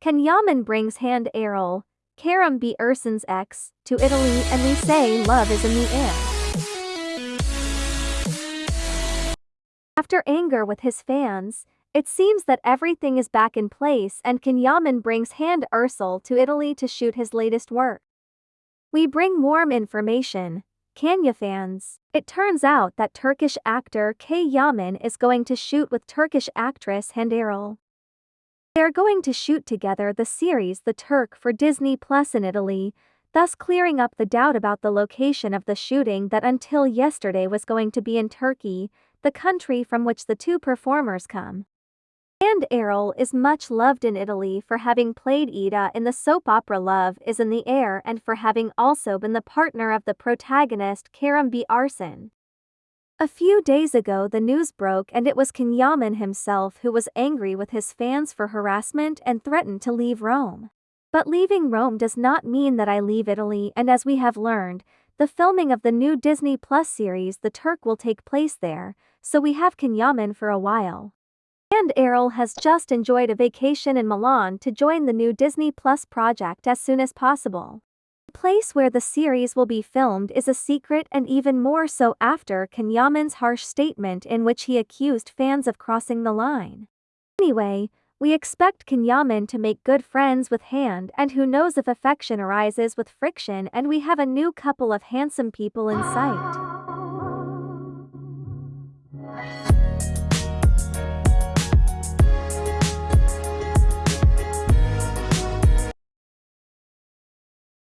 Can brings Hande Erçel, Kerem Bürsin's ex, to Italy and we say love is in the air. After anger with his fans, it seems that everything is back in place and Can brings Hande Erçel to Italy to shoot his latest work. We bring warm information, Kanya fans. It turns out that Turkish actor K. Yaman is going to shoot with Turkish actress Hande Erçel. They're going to shoot together the series The Turk for Disney Plus in Italy, thus clearing up the doubt about the location of the shooting that until yesterday was going to be in Turkey, the country from which the two performers come. Hande Erçel is much loved in Italy for having played Ida in the soap opera Love is in the Air and for having also been the partner of the protagonist Kerem Bürsin. A few days ago the news broke and it was Can Yaman himself who was angry with his fans for harassment and threatened to leave Rome. But leaving Rome does not mean that I leave Italy and as we have learned, the filming of the new Disney Plus series The Turk will take place there, so we have Can Yaman for a while. Hande Erçel has just enjoyed a vacation in Milan to join the new Disney Plus project as soon as possible. The place where the series will be filmed is a secret and even more so after Can Yaman's harsh statement in which he accused fans of crossing the line. Anyway, we expect Can Yaman to make good friends with Hande and who knows if affection arises with friction and we have a new couple of handsome people in sight.